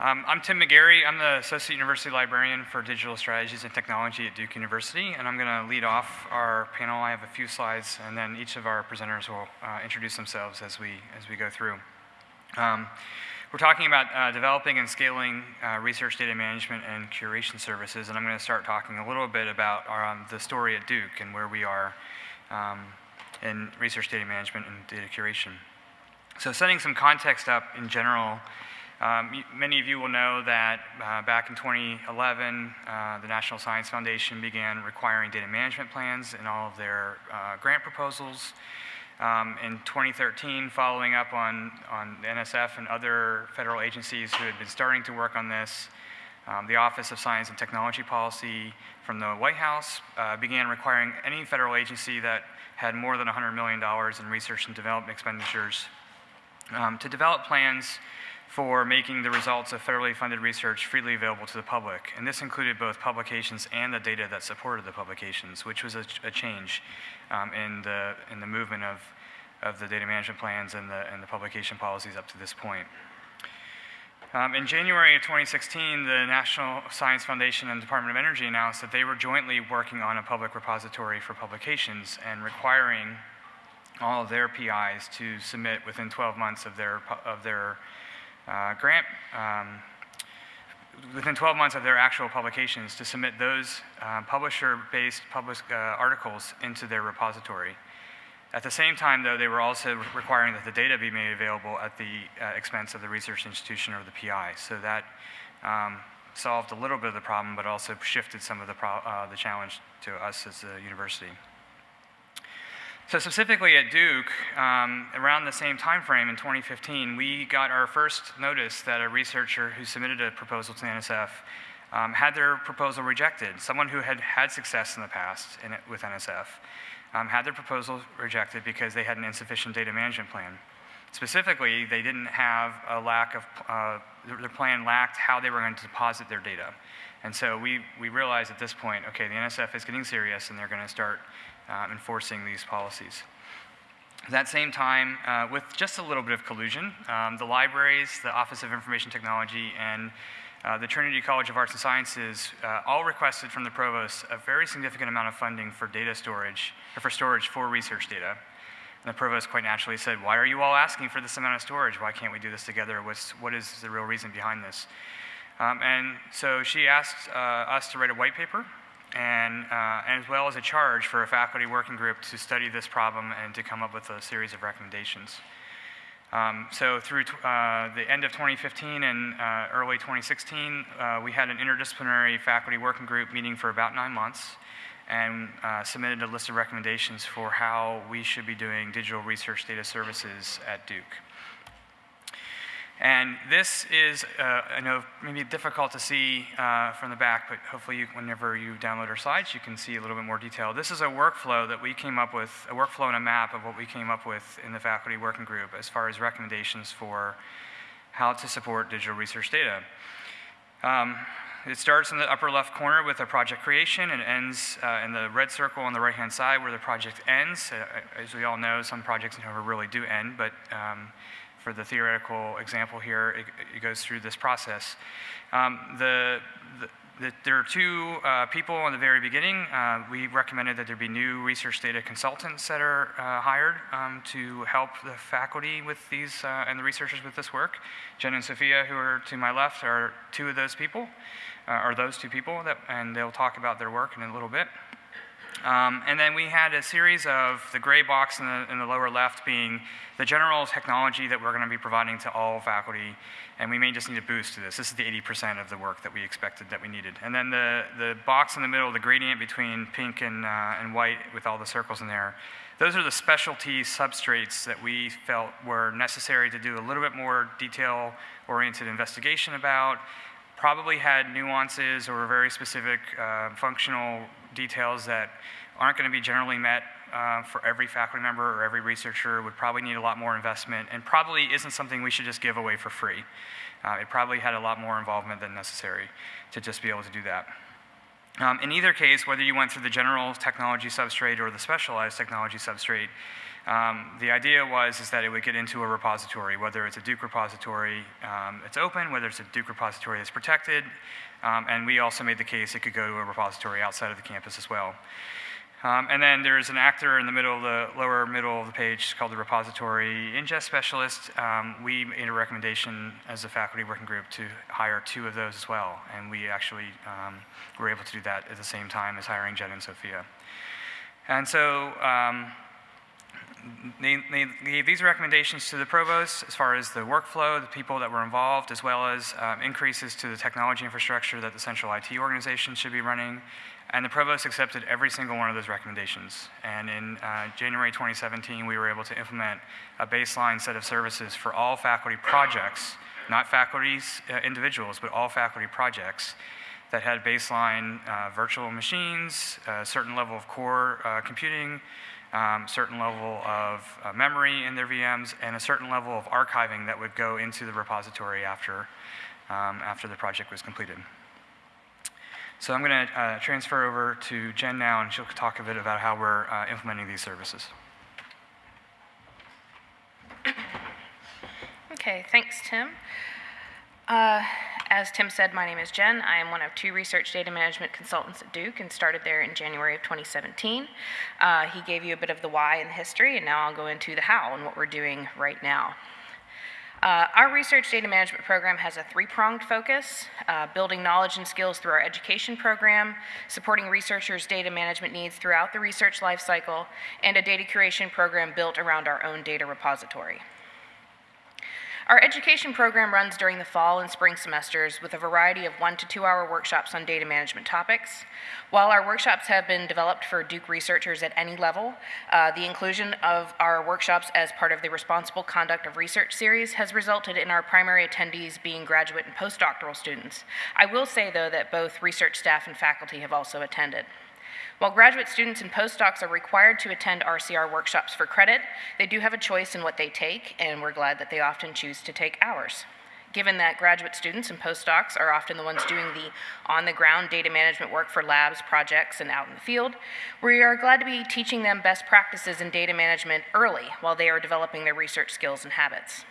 Um, I'm Tim McGeary. I'm the Associate University Librarian for Digital Strategies and Technology at Duke University, and I'm going to lead off our panel. I have a few slides, and then each of our presenters will uh, introduce themselves as we, as we go through. Um, we're talking about uh, developing and scaling uh, research data management and curation services, and I'm going to start talking a little bit about our, um, the story at Duke and where we are um, in research data management and data curation. So setting some context up in general, um, many of you will know that uh, back in 2011, uh, the National Science Foundation began requiring data management plans in all of their uh, grant proposals. Um, in 2013, following up on, on the NSF and other federal agencies who had been starting to work on this, um, the Office of Science and Technology Policy from the White House uh, began requiring any federal agency that had more than $100 million in research and development expenditures um, to develop plans for making the results of federally funded research freely available to the public. And this included both publications and the data that supported the publications, which was a, a change um, in, the, in the movement of, of the data management plans and the, and the publication policies up to this point. Um, in January of 2016, the National Science Foundation and Department of Energy announced that they were jointly working on a public repository for publications and requiring all of their PIs to submit within 12 months of their, of their uh, grant um, within 12 months of their actual publications to submit those uh, publisher-based public uh, articles into their repository. At the same time, though, they were also requiring that the data be made available at the uh, expense of the research institution or the PI. So that um, solved a little bit of the problem, but also shifted some of the, uh, the challenge to us as a university. So specifically at Duke, um, around the same time frame in 2015, we got our first notice that a researcher who submitted a proposal to NSF um, had their proposal rejected. Someone who had had success in the past in it, with NSF um, had their proposal rejected because they had an insufficient data management plan. Specifically, they didn't have a lack of, uh, their plan lacked how they were going to deposit their data. And so we, we realized at this point, okay, the NSF is getting serious and they're going to start uh, enforcing these policies. At that same time, uh, with just a little bit of collusion, um, the libraries, the Office of Information Technology, and uh, the Trinity College of Arts and Sciences uh, all requested from the provost a very significant amount of funding for data storage, or for storage for research data. And the provost quite naturally said, why are you all asking for this amount of storage? Why can't we do this together? What's, what is the real reason behind this? Um, and so she asked uh, us to write a white paper and, uh, as well as a charge for a faculty working group to study this problem and to come up with a series of recommendations. Um, so through uh, the end of 2015 and uh, early 2016, uh, we had an interdisciplinary faculty working group meeting for about nine months and uh, submitted a list of recommendations for how we should be doing digital research data services at Duke. And this is, uh, I know, maybe difficult to see uh, from the back, but hopefully you, whenever you download our slides, you can see a little bit more detail. This is a workflow that we came up with, a workflow and a map of what we came up with in the faculty working group as far as recommendations for how to support digital research data. Um, it starts in the upper left corner with a project creation and ends uh, in the red circle on the right-hand side where the project ends. Uh, as we all know, some projects never really do end, but um, for the theoretical example here, it, it goes through this process. Um, the, the, the, there are two uh, people in the very beginning. Uh, we recommended that there be new research data consultants that are uh, hired um, to help the faculty with these uh, and the researchers with this work. Jen and Sophia, who are to my left, are two of those people, uh, are those two people, that, and they'll talk about their work in a little bit. Um, and then we had a series of the gray box in the, in the, lower left being the general technology that we're going to be providing to all faculty, and we may just need a boost to this. This is the 80% of the work that we expected that we needed. And then the, the box in the middle, the gradient between pink and, uh, and white with all the circles in there, those are the specialty substrates that we felt were necessary to do a little bit more detail-oriented investigation about, probably had nuances or very specific uh, functional details that aren't going to be generally met uh, for every faculty member or every researcher, would probably need a lot more investment, and probably isn't something we should just give away for free. Uh, it probably had a lot more involvement than necessary to just be able to do that. Um, in either case, whether you went through the general technology substrate or the specialized technology substrate, Um, the idea was is that it would get into a repository, whether it's a Duke repository um, it's open, whether it's a Duke repository that's protected, um, and we also made the case it could go to a repository outside of the campus as well. Um, and then there's an actor in the middle of the lower middle of the page called the repository ingest specialist. Um, we made a recommendation as a faculty working group to hire two of those as well, and we actually um, were able to do that at the same time as hiring Jen and Sophia. And so um, they, gave these recommendations to the provost as far as the workflow, the people that were involved, as well as um, increases to the technology infrastructure that the central IT organization should be running. And the provost accepted every single one of those recommendations. And in uh, January 2017, we were able to implement a baseline set of services for all faculty projects, not faculty's uh, individuals, but all faculty projects that had baseline uh, virtual machines, a certain level of core uh, computing, um, certain level of uh, memory in their VMs, and a certain level of archiving that would go into the repository after, um, after the project was completed. So I'm going to uh, transfer over to Jen now, and she'll talk a bit about how we're uh, implementing these services. Okay, thanks, Tim. Uh, as Tim said, my name is Jen. I am one of two research data management consultants at Duke and started there in January of 2017. Uh, he gave you a bit of the why and the history, and now I'll go into the how and what we're doing right now. Uh, our research data management program has a three-pronged focus, uh, building knowledge and skills through our education program, supporting researchers' data management needs throughout the research lifecycle, and a data curation program built around our own data repository. Our education program runs during the fall and spring semesters with a variety of one to two hour workshops on data management topics. While our workshops have been developed for Duke researchers at any level, uh, the inclusion of our workshops as part of the Responsible Conduct of Research series has resulted in our primary attendees being graduate and postdoctoral students. I will say, though, that both research staff and faculty have also attended. While graduate students and postdocs are required to attend RCR workshops for credit, they do have a choice in what they take, and we're glad that they often choose to take ours. Given that graduate students and postdocs are often the ones doing the on the ground data management work for labs, projects, and out in the field, we are glad to be teaching them best practices in data management early while they are developing their research skills and habits.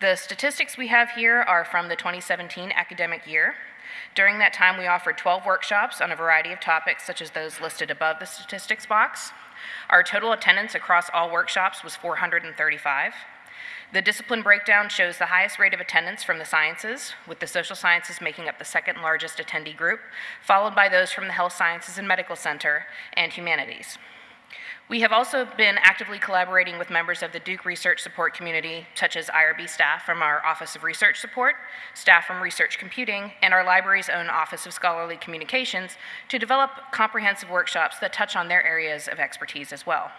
The statistics we have here are from the 2017 academic year. During that time, we offered 12 workshops on a variety of topics, such as those listed above the statistics box. Our total attendance across all workshops was 435. The discipline breakdown shows the highest rate of attendance from the sciences, with the social sciences making up the second largest attendee group, followed by those from the health sciences and medical center and humanities. We have also been actively collaborating with members of the Duke Research Support community, such as IRB staff from our Office of Research Support, staff from Research Computing, and our library's own Office of Scholarly Communications to develop comprehensive workshops that touch on their areas of expertise as well.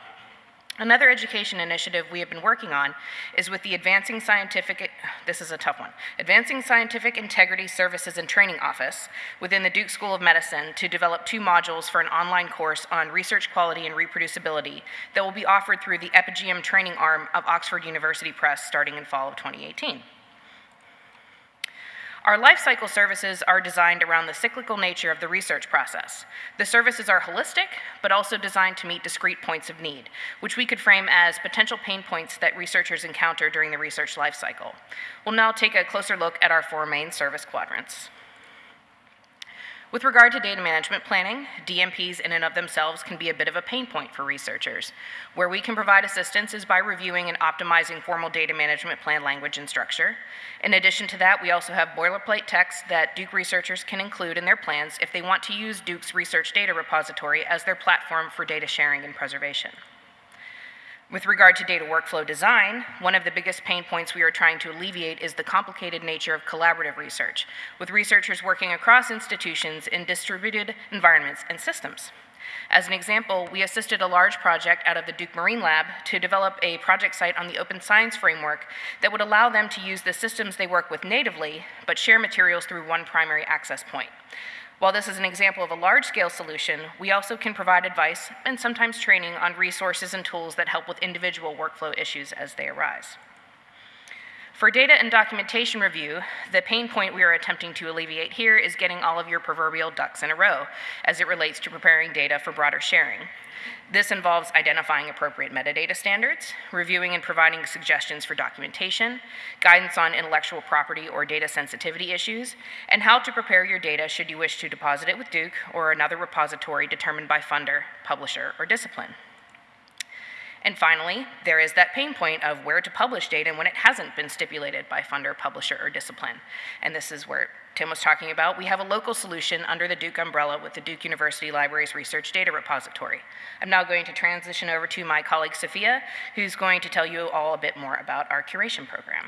Another education initiative we have been working on is with the Advancing Scientific, this is a tough one, Advancing Scientific Integrity Services and Training Office within the Duke School of Medicine to develop two modules for an online course on research quality and reproducibility that will be offered through the Epigeum training arm of Oxford University Press starting in fall of 2018. Our life cycle services are designed around the cyclical nature of the research process. The services are holistic, but also designed to meet discrete points of need, which we could frame as potential pain points that researchers encounter during the research life cycle. We'll now take a closer look at our four main service quadrants. With regard to data management planning, DMPs in and of themselves can be a bit of a pain point for researchers. Where we can provide assistance is by reviewing and optimizing formal data management plan language and structure. In addition to that, we also have boilerplate text that Duke researchers can include in their plans if they want to use Duke's research data repository as their platform for data sharing and preservation. With regard to data workflow design, one of the biggest pain points we are trying to alleviate is the complicated nature of collaborative research, with researchers working across institutions in distributed environments and systems. As an example, we assisted a large project out of the Duke Marine Lab to develop a project site on the Open Science Framework that would allow them to use the systems they work with natively, but share materials through one primary access point. While this is an example of a large-scale solution, we also can provide advice and sometimes training on resources and tools that help with individual workflow issues as they arise. For data and documentation review, the pain point we are attempting to alleviate here is getting all of your proverbial ducks in a row as it relates to preparing data for broader sharing. This involves identifying appropriate metadata standards, reviewing and providing suggestions for documentation, guidance on intellectual property or data sensitivity issues, and how to prepare your data should you wish to deposit it with Duke or another repository determined by funder, publisher, or discipline. And finally, there is that pain point of where to publish data and when it hasn't been stipulated by funder, publisher, or discipline. And this is where Tim was talking about. We have a local solution under the Duke umbrella with the Duke University Libraries Research Data Repository. I'm now going to transition over to my colleague Sophia, who's going to tell you all a bit more about our curation program.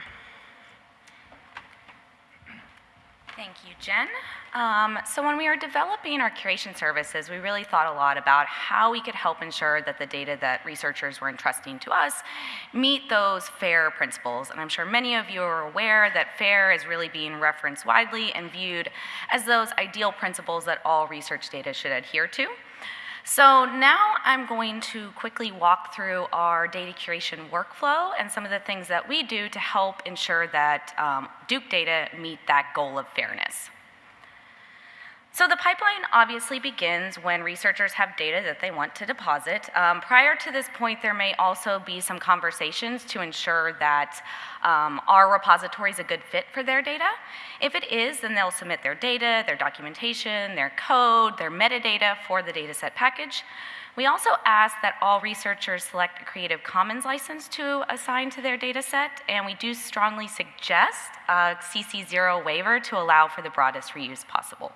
Thank you, Jen. Um, so when we were developing our curation services, we really thought a lot about how we could help ensure that the data that researchers were entrusting to us meet those FAIR principles. And I'm sure many of you are aware that FAIR is really being referenced widely and viewed as those ideal principles that all research data should adhere to. So now I'm going to quickly walk through our data curation workflow and some of the things that we do to help ensure that um, Duke data meet that goal of fairness. So the pipeline obviously begins when researchers have data that they want to deposit. Um, prior to this point, there may also be some conversations to ensure that um, our repository is a good fit for their data. If it is, then they'll submit their data, their documentation, their code, their metadata for the dataset package. We also ask that all researchers select a Creative Commons license to assign to their dataset, and we do strongly suggest a CC0 waiver to allow for the broadest reuse possible.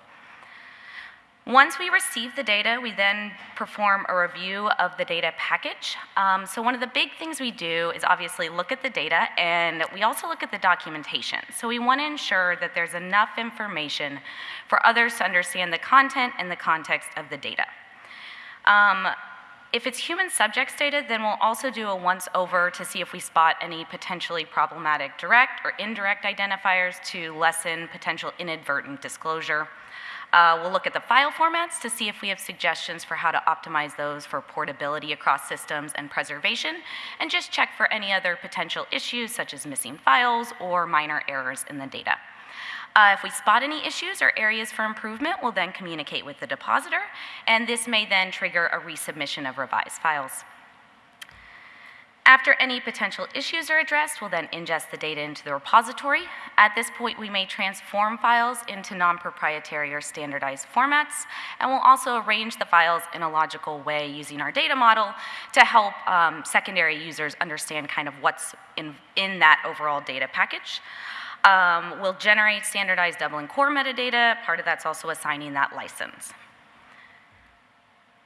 Once we receive the data, we then perform a review of the data package. Um, so one of the big things we do is obviously look at the data, and we also look at the documentation. So we want to ensure that there's enough information for others to understand the content and the context of the data. Um, if it's human subjects data, then we'll also do a once over to see if we spot any potentially problematic direct or indirect identifiers to lessen potential inadvertent disclosure. Uh, we'll look at the file formats to see if we have suggestions for how to optimize those for portability across systems and preservation, and just check for any other potential issues such as missing files or minor errors in the data. Uh, if we spot any issues or areas for improvement, we'll then communicate with the depositor, and this may then trigger a resubmission of revised files. After any potential issues are addressed, we'll then ingest the data into the repository. At this point, we may transform files into non-proprietary or standardized formats, and we'll also arrange the files in a logical way using our data model to help um, secondary users understand kind of what's in, in that overall data package. Um, we'll generate standardized Dublin core metadata. Part of that's also assigning that license.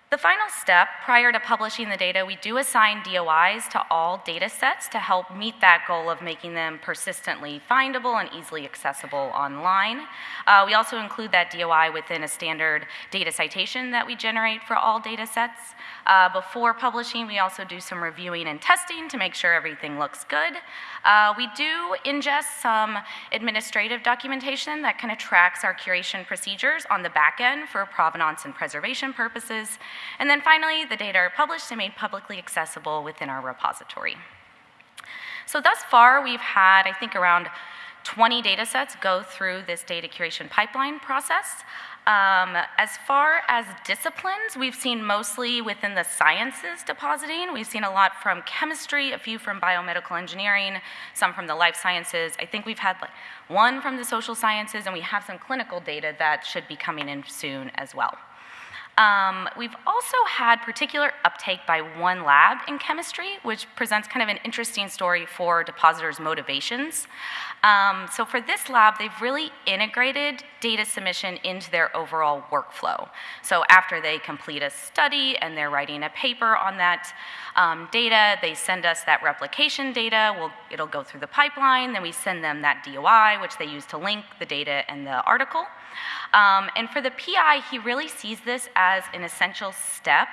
The final step, prior to publishing the data, we do assign DOIs to all data sets to help meet that goal of making them persistently findable and easily accessible online. Uh, we also include that DOI within a standard data citation that we generate for all data sets. Uh, before publishing, we also do some reviewing and testing to make sure everything looks good. Uh, we do ingest some administrative documentation that kind of tracks our curation procedures on the back end for provenance and preservation purposes. And then finally, the data are published and made publicly accessible within our repository. So thus far, we've had, I think, around 20 data sets go through this data curation pipeline process. Um, as far as disciplines, we've seen mostly within the sciences depositing. We've seen a lot from chemistry, a few from biomedical engineering, some from the life sciences. I think we've had like one from the social sciences, and we have some clinical data that should be coming in soon as well. Um, we've also had particular uptake by one lab in chemistry, which presents kind of an interesting story for depositors' motivations. Um, so for this lab, they've really integrated data submission into their overall workflow. So after they complete a study and they're writing a paper on that um, data, they send us that replication data, we'll, it'll go through the pipeline, then we send them that DOI, which they use to link the data and the article. Um, and for the PI, he really sees this as an essential step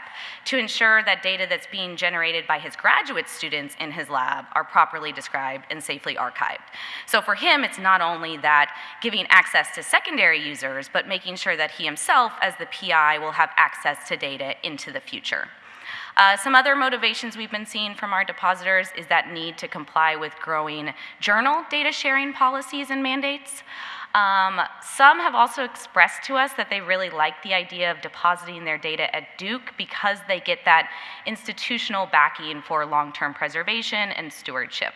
to ensure that data that's being generated by his graduate students in his lab are properly described and safely archived. So for him, it's not only that giving access to secondary users, but making sure that he himself, as the PI, will have access to data into the future. Uh, some other motivations we've been seeing from our depositors is that need to comply with growing journal data sharing policies and mandates. Um, some have also expressed to us that they really like the idea of depositing their data at Duke because they get that institutional backing for long-term preservation and stewardship.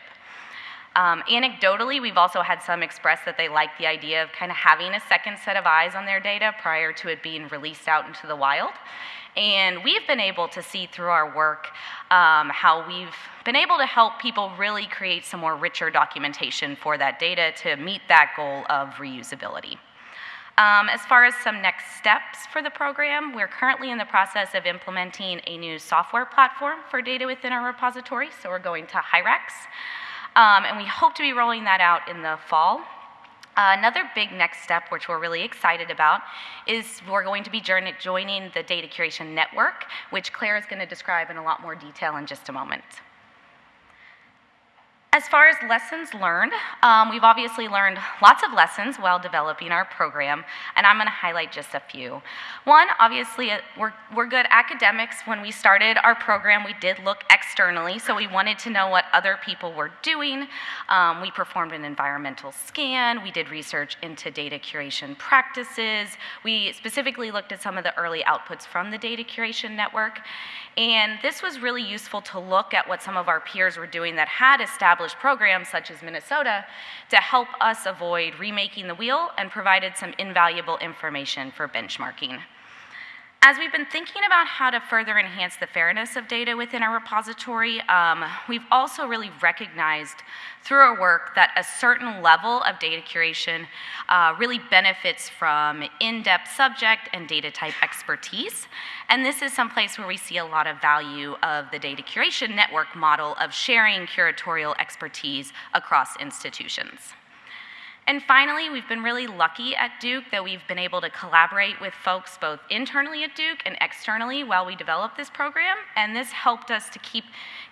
Um, anecdotally, we've also had some express that they like the idea of kind of having a second set of eyes on their data prior to it being released out into the wild. And we've been able to see through our work um, how we've been able to help people really create some more richer documentation for that data to meet that goal of reusability. Um, as far as some next steps for the program, we're currently in the process of implementing a new software platform for data within our repository, so we're going to Hyrax. Um, and we hope to be rolling that out in the fall. Uh, another big next step, which we're really excited about, is we're going to be joining the Data Curation Network, which Claire is going to describe in a lot more detail in just a moment. As far as lessons learned, um, we've obviously learned lots of lessons while developing our program, and I'm going to highlight just a few. One, obviously, uh, we're, we're good academics. When we started our program, we did look externally, so we wanted to know what other people were doing. Um, we performed an environmental scan, we did research into data curation practices, we specifically looked at some of the early outputs from the Data Curation Network, and this was really useful to look at what some of our peers were doing that had established programs, such as Minnesota, to help us avoid remaking the wheel and provided some invaluable information for benchmarking. As we've been thinking about how to further enhance the fairness of data within our repository, um, we've also really recognized through our work that a certain level of data curation uh, really benefits from in-depth subject and data type expertise. And this is someplace where we see a lot of value of the data curation network model of sharing curatorial expertise across institutions. And finally, we've been really lucky at Duke that we've been able to collaborate with folks both internally at Duke and externally while we develop this program. And this helped us to keep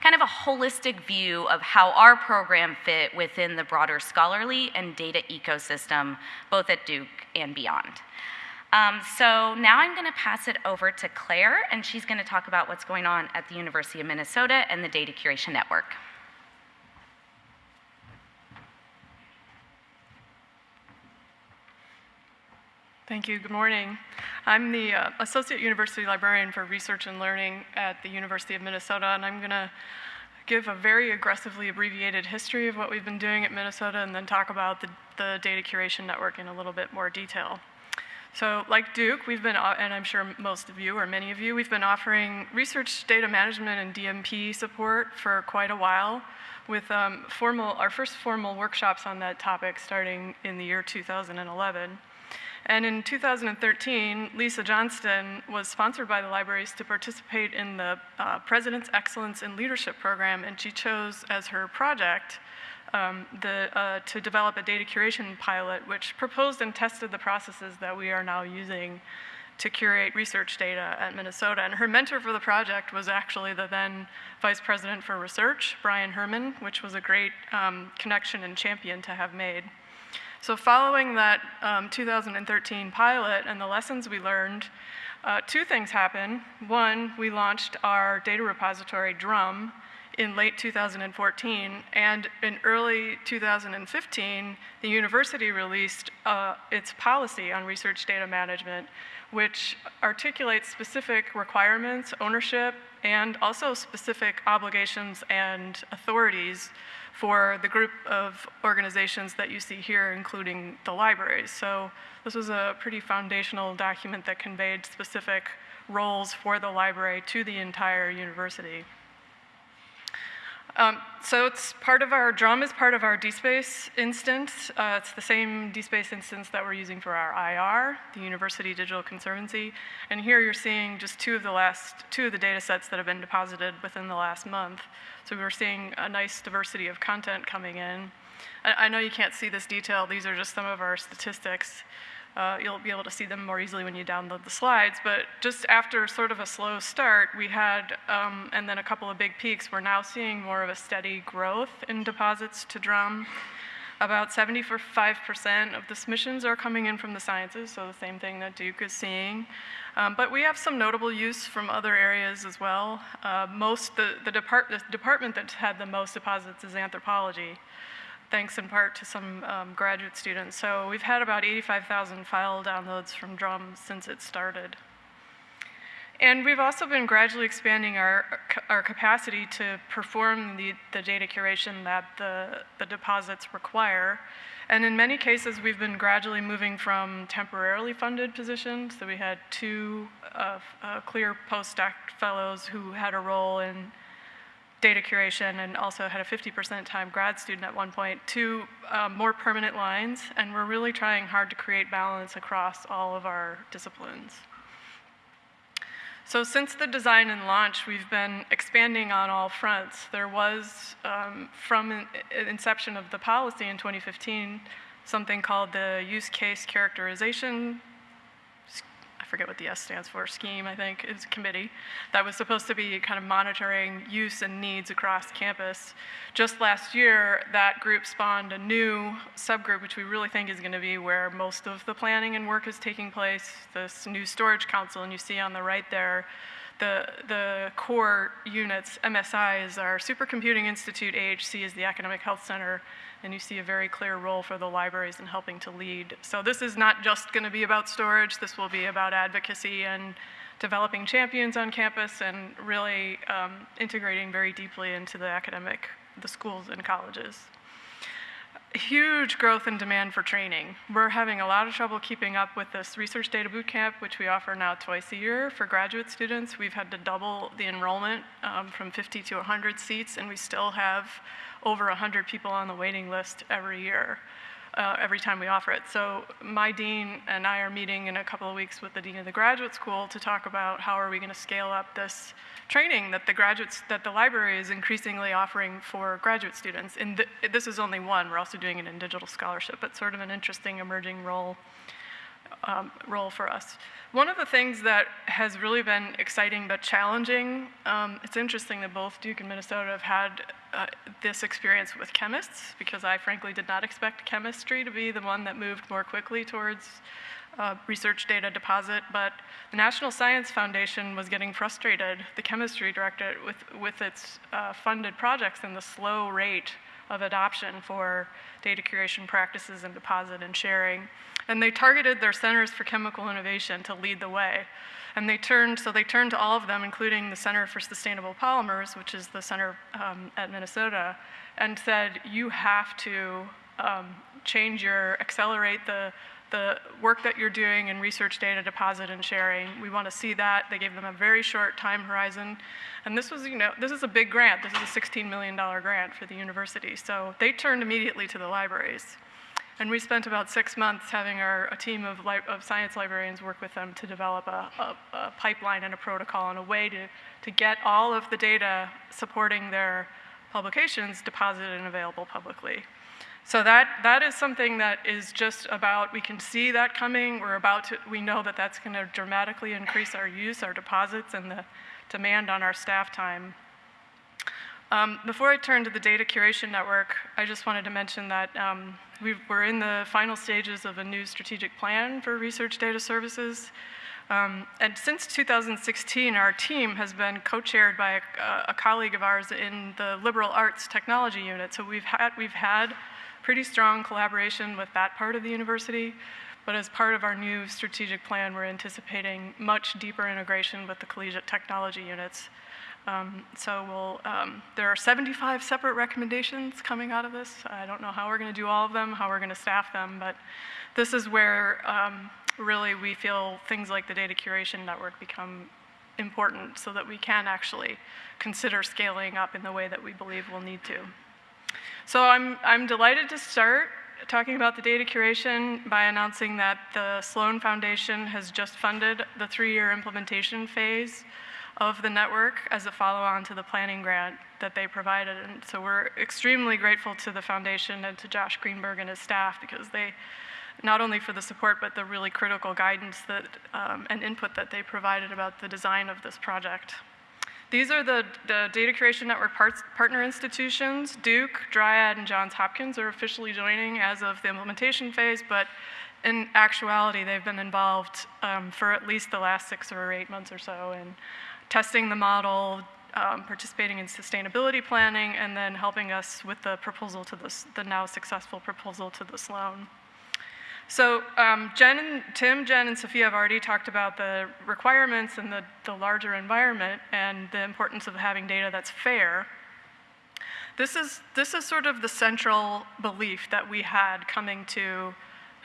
kind of a holistic view of how our program fit within the broader scholarly and data ecosystem, both at Duke and beyond. Um, so now I'm going to pass it over to Claire, and she's going to talk about what's going on at the University of Minnesota and the Data Curation Network. Thank you. Good morning. I'm the uh, Associate University Librarian for Research and Learning at the University of Minnesota, and I'm going to give a very aggressively abbreviated history of what we've been doing at Minnesota and then talk about the, the data curation network in a little bit more detail. So like Duke, we've been, and I'm sure most of you or many of you, we've been offering research data management and DMP support for quite a while with um, formal, our first formal workshops on that topic starting in the year 2011. And in 2013, Lisa Johnston was sponsored by the libraries to participate in the uh, President's Excellence in Leadership program, and she chose as her project um, the, uh, to develop a data curation pilot, which proposed and tested the processes that we are now using to curate research data at Minnesota. And her mentor for the project was actually the then Vice President for Research, Brian Herman, which was a great um, connection and champion to have made. So following that um, 2013 pilot and the lessons we learned, uh, two things happened. One, we launched our data repository, Drum, in late 2014, and in early 2015, the university released uh, its policy on research data management, which articulates specific requirements, ownership, and also specific obligations and authorities for the group of organizations that you see here, including the libraries. So this was a pretty foundational document that conveyed specific roles for the library to the entire university. Um, so it's part of our, Drum is part of our DSpace instance. Uh, it's the same DSpace instance that we're using for our IR, the University Digital Conservancy. And here you're seeing just two of the last, two of the data sets that have been deposited within the last month. So we're seeing a nice diversity of content coming in. I, I know you can't see this detail. These are just some of our statistics. Uh, you'll be able to see them more easily when you download the slides. But just after sort of a slow start, we had, um, and then a couple of big peaks, we're now seeing more of a steady growth in deposits to drum. About 75% of the submissions are coming in from the sciences, so the same thing that Duke is seeing. Um, but we have some notable use from other areas as well. Uh, most, the, the, depart, the department that's had the most deposits is anthropology, thanks in part to some um, graduate students. So we've had about 85,000 file downloads from Drum since it started. And we've also been gradually expanding our, our capacity to perform the, the data curation that the, the deposits require. And in many cases, we've been gradually moving from temporarily funded positions. So we had two uh, uh, CLIR postdoc fellows who had a role in data curation and also had a 50% time grad student at one point to um, more permanent lines. And we're really trying hard to create balance across all of our disciplines. So since the design and launch, we've been expanding on all fronts. There was, um, from in, inception of the policy in 2015, something called the use case characterization forget what the S stands for, scheme, I think, is committee that was supposed to be kind of monitoring use and needs across campus. Just last year, that group spawned a new subgroup, which we really think is going to be where most of the planning and work is taking place, this new storage council, and you see on the right there, the, the core units, MSI is our Supercomputing Institute, AHC is the Academic Health Center, and you see a very clear role for the libraries in helping to lead. So this is not just going to be about storage, this will be about advocacy and developing champions on campus and really um, integrating very deeply into the academic, the schools and colleges. Huge growth in demand for training. We're having a lot of trouble keeping up with this research data bootcamp, which we offer now twice a year for graduate students. We've had to double the enrollment um, from 50 to 100 seats, and we still have over 100 people on the waiting list every year, uh, every time we offer it. So my dean and I are meeting in a couple of weeks with the dean of the graduate school to talk about how are we going to scale up this training that the graduates, that the library is increasingly offering for graduate students. And th this is only one, we're also doing it in digital scholarship, but sort of an interesting emerging role um, role for us. One of the things that has really been exciting but challenging, um, it's interesting that both Duke and Minnesota have had uh, this experience with chemists, because I frankly did not expect chemistry to be the one that moved more quickly towards uh, research data deposit, but the National Science Foundation was getting frustrated, the chemistry directorate, with, with its uh, funded projects and the slow rate of adoption for data curation practices and deposit and sharing. And they targeted their centers for chemical innovation to lead the way. And they turned, so they turned to all of them, including the Center for Sustainable Polymers, which is the center um, at Minnesota, and said, you have to um, change your, accelerate the the work that you're doing in research data deposit and sharing. We want to see that. They gave them a very short time horizon. And this was, you know, this is a big grant. This is a $16 million grant for the university. So they turned immediately to the libraries. And we spent about six months having our, a team of, of science librarians work with them to develop a, a, a pipeline and a protocol and a way to, to get all of the data supporting their publications deposited and available publicly. So that, that is something that is just about, we can see that coming. We're about to, we know that that's going to dramatically increase our use, our deposits, and the demand on our staff time. Um, before I turn to the data curation network, I just wanted to mention that um, we are in the final stages of a new strategic plan for research data services. Um, and since 2016, our team has been co-chaired by a, a, colleague of ours in the liberal arts technology unit. So we've had, we've had pretty strong collaboration with that part of the university. But as part of our new strategic plan, we're anticipating much deeper integration with the collegiate technology units. Um, so we'll, um, there are 75 separate recommendations coming out of this. I don't know how we're going to do all of them, how we're going to staff them, but this is where um, really we feel things like the data curation network become important so that we can actually consider scaling up in the way that we believe we'll need to. So I'm, I'm delighted to start talking about the data curation by announcing that the Sloan Foundation has just funded the three-year implementation phase of the network as a follow-on to the planning grant that they provided. And so we're extremely grateful to the foundation and to Josh Greenberg and his staff because they, not only for the support, but the really critical guidance that, um, and input that they provided about the design of this project. These are the, the Data Curation Network parts, partner institutions. Duke, Dryad, and Johns Hopkins are officially joining as of the implementation phase, but in actuality, they've been involved um, for at least the last six or eight months or so in testing the model, um, participating in sustainability planning, and then helping us with the proposal to this, the now successful proposal to this Sloan. So um, Jen and Tim, Jen, and Sophia have already talked about the requirements and the, the larger environment and the importance of having data that's fair. This is, this is sort of the central belief that we had coming to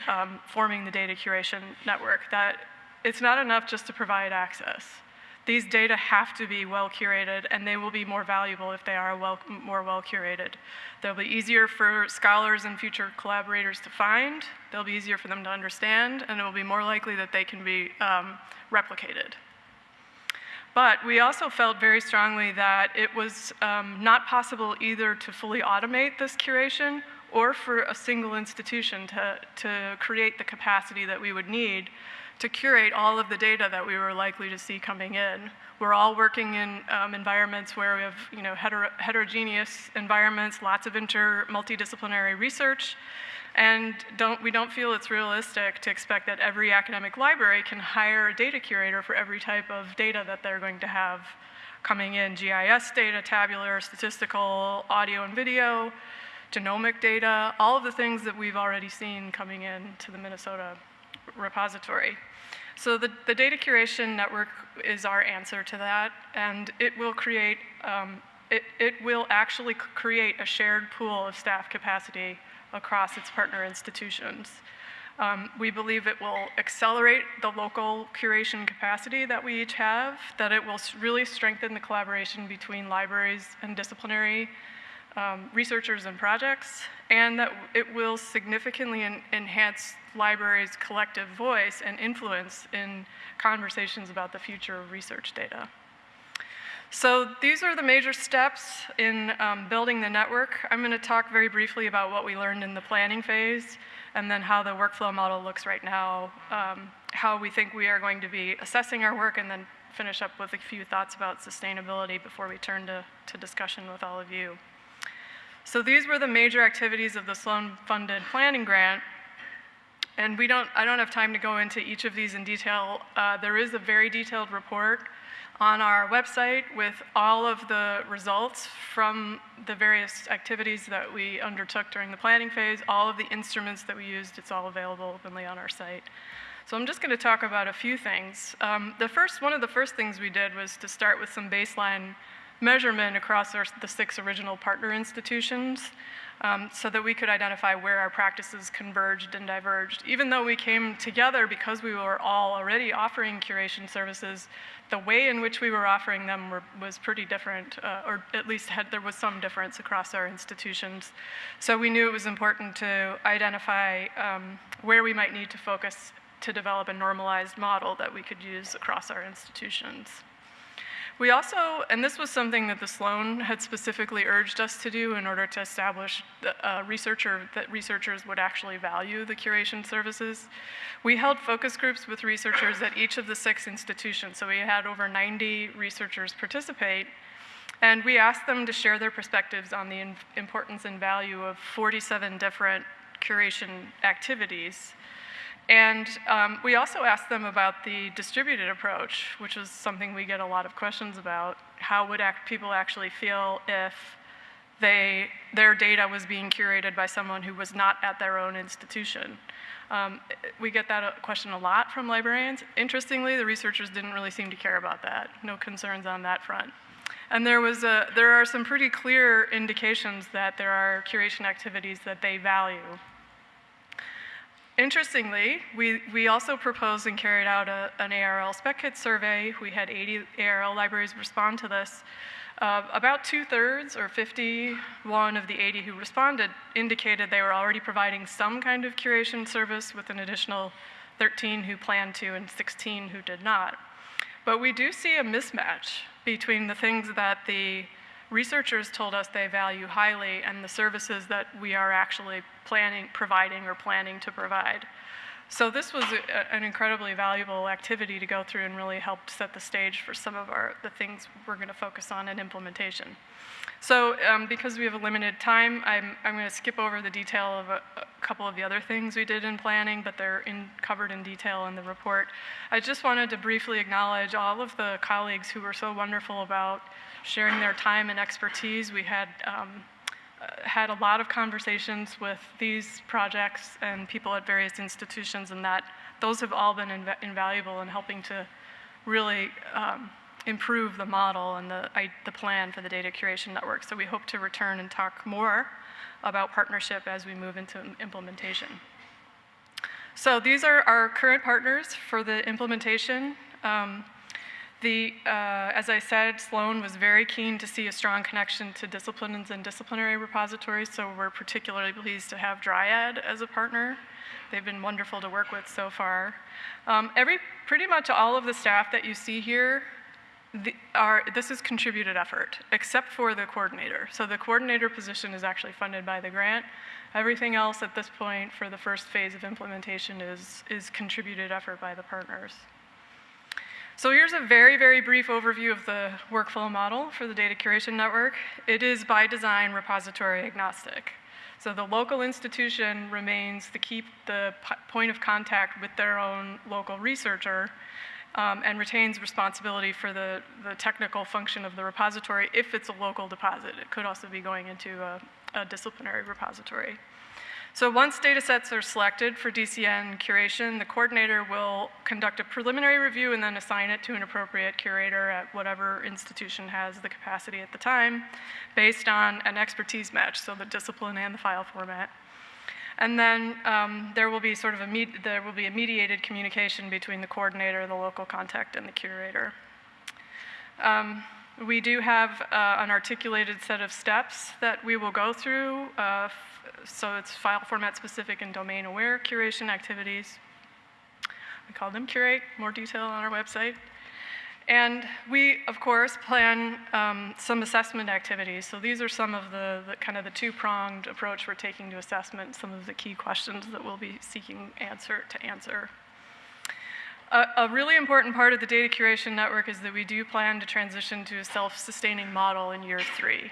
um, forming the data curation network, that it's not enough just to provide access. These data have to be well curated, and they will be more valuable if they are well, more well curated. They'll be easier for scholars and future collaborators to find, they'll be easier for them to understand, and it will be more likely that they can be um, replicated. But we also felt very strongly that it was um, not possible either to fully automate this curation or for a single institution to, to create the capacity that we would need to curate all of the data that we were likely to see coming in. We're all working in um, environments where we have you know, hetero heterogeneous environments, lots of inter multidisciplinary research, and don't, we don't feel it's realistic to expect that every academic library can hire a data curator for every type of data that they're going to have coming in, GIS data, tabular, statistical, audio and video, genomic data, all of the things that we've already seen coming in to the Minnesota repository. So the, the data curation network is our answer to that, and it will create, um, it, it will actually create a shared pool of staff capacity across its partner institutions. Um, we believe it will accelerate the local curation capacity that we each have, that it will really strengthen the collaboration between libraries and disciplinary um, researchers and projects, and that it will significantly en enhance libraries' collective voice and influence in conversations about the future of research data. So these are the major steps in um, building the network. I'm going to talk very briefly about what we learned in the planning phase, and then how the workflow model looks right now, um, how we think we are going to be assessing our work, and then finish up with a few thoughts about sustainability before we turn to, to discussion with all of you. So these were the major activities of the Sloan-funded planning grant. And we don't, I don't have time to go into each of these in detail. Uh, there is a very detailed report on our website with all of the results from the various activities that we undertook during the planning phase, all of the instruments that we used, it's all available openly on our site. So I'm just going to talk about a few things. Um, the first, one of the first things we did was to start with some baseline measurement across our, the six original partner institutions um, so that we could identify where our practices converged and diverged. Even though we came together because we were all already offering curation services, the way in which we were offering them were, was pretty different, uh, or at least had, there was some difference across our institutions. So we knew it was important to identify um, where we might need to focus to develop a normalized model that we could use across our institutions. We also, and this was something that the Sloan had specifically urged us to do in order to establish a uh, researcher that researchers would actually value the curation services. We held focus groups with researchers at each of the six institutions. So we had over 90 researchers participate. And we asked them to share their perspectives on the importance and value of 47 different curation activities and um, we also asked them about the distributed approach, which is something we get a lot of questions about. How would act people actually feel if they, their data was being curated by someone who was not at their own institution? Um, we get that uh, question a lot from librarians. Interestingly, the researchers didn't really seem to care about that. No concerns on that front. And there, was a, there are some pretty clear indications that there are curation activities that they value Interestingly, we, we also proposed and carried out a, an ARL spec kit survey. We had 80 ARL libraries respond to this. Uh, about two thirds, or 51 of the 80 who responded, indicated they were already providing some kind of curation service, with an additional 13 who planned to and 16 who did not. But we do see a mismatch between the things that the researchers told us they value highly and the services that we are actually planning, providing or planning to provide. So this was a, an incredibly valuable activity to go through and really helped set the stage for some of our the things we're going to focus on in implementation. So um, because we have a limited time, I'm, I'm going to skip over the detail of a, a, couple of the other things we did in planning, but they're in, covered in detail in the report. I just wanted to briefly acknowledge all of the colleagues who were so wonderful about sharing their time and expertise. We had um, uh, had a lot of conversations with these projects and people at various institutions, and that those have all been inv invaluable in helping to really um, improve the model and the, I, the plan for the data curation network. So we hope to return and talk more about partnership as we move into implementation. So these are our current partners for the implementation. Um, the, uh, as I said, Sloan was very keen to see a strong connection to disciplines and disciplinary repositories, so we're particularly pleased to have Dryad as a partner. They've been wonderful to work with so far. Um, every, pretty much all of the staff that you see here the, this is contributed effort, except for the coordinator. So the coordinator position is actually funded by the grant. Everything else at this point for the first phase of implementation is, is contributed effort by the partners. So here's a very, very brief overview of the workflow model for the data curation network. It is by design repository agnostic. So the local institution remains the key, the point of contact with their own local researcher um, and retains responsibility for the, the technical function of the repository if it's a local deposit. It could also be going into a, a disciplinary repository. So once data sets are selected for DCN curation, the coordinator will conduct a preliminary review and then assign it to an appropriate curator at whatever institution has the capacity at the time based on an expertise match, so the discipline and the file format. And then um, there will be sort of a there will be a mediated communication between the coordinator, the local contact, and the curator. Um, we do have uh, an articulated set of steps that we will go through. Uh, so it's file format specific and domain aware curation activities. We call them curate, more detail on our website. And we, of course, plan um, some assessment activities. So these are some of the, the kind of the two-pronged approach we're taking to assessment, some of the key questions that we'll be seeking answer to answer. A, really important part of the data curation network is that we do plan to transition to a self-sustaining model in year three.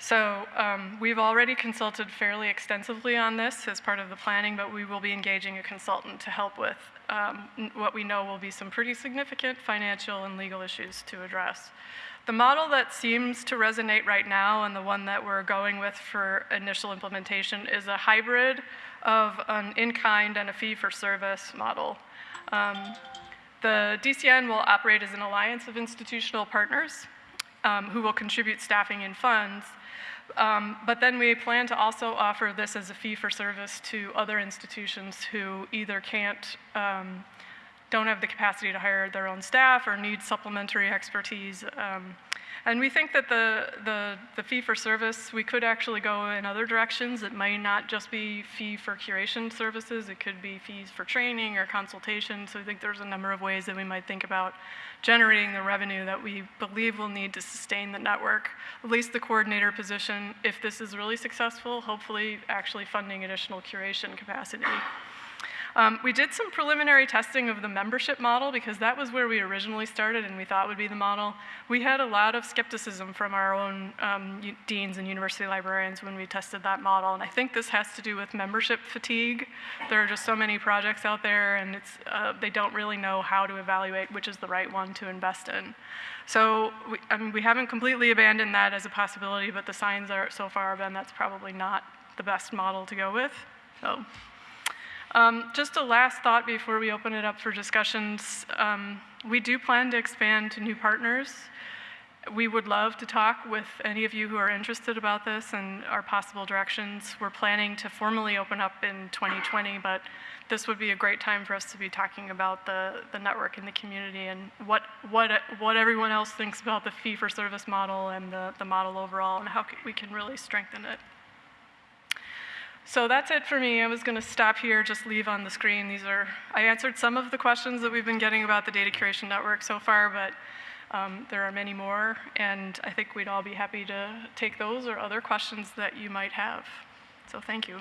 So um, we've already consulted fairly extensively on this as part of the planning, but we will be engaging a consultant to help with um, what we know will be some pretty significant financial and legal issues to address. The model that seems to resonate right now and the one that we're going with for initial implementation is a hybrid of an in-kind and a fee-for-service model. Um, the DCN will operate as an alliance of institutional partners um, who will contribute staffing and funds, um, but then we plan to also offer this as a fee for service to other institutions who either can't, um, don't have the capacity to hire their own staff or need supplementary expertise. Um, and we think that the, the, the, fee for service, we could actually go in other directions. It might not just be fee for curation services, it could be fees for training or consultation. So I think there's a number of ways that we might think about generating the revenue that we believe will need to sustain the network, at least the coordinator position, if this is really successful, hopefully actually funding additional curation capacity. Um, we did some preliminary testing of the membership model because that was where we originally started and we thought would be the model. We had a lot of skepticism from our own um, deans and university librarians when we tested that model, and I think this has to do with membership fatigue. There are just so many projects out there, and it's, uh, they don't really know how to evaluate which is the right one to invest in. So we, I mean, we haven't completely abandoned that as a possibility, but the signs are so far have been that's probably not the best model to go with. So. Um, just a last thought before we open it up for discussions. Um, we do plan to expand to new partners. We would love to talk with any of you who are interested about this and our possible directions. We're planning to formally open up in 2020, but this would be a great time for us to be talking about the, the network and the community and what, what, what everyone else thinks about the fee-for-service model and the, the model overall and how we can really strengthen it. So that's it for me. I was going to stop here, just leave on the screen. These are, I answered some of the questions that we've been getting about the data curation network so far, but um, there are many more, and I think we'd all be happy to take those or other questions that you might have. So thank you.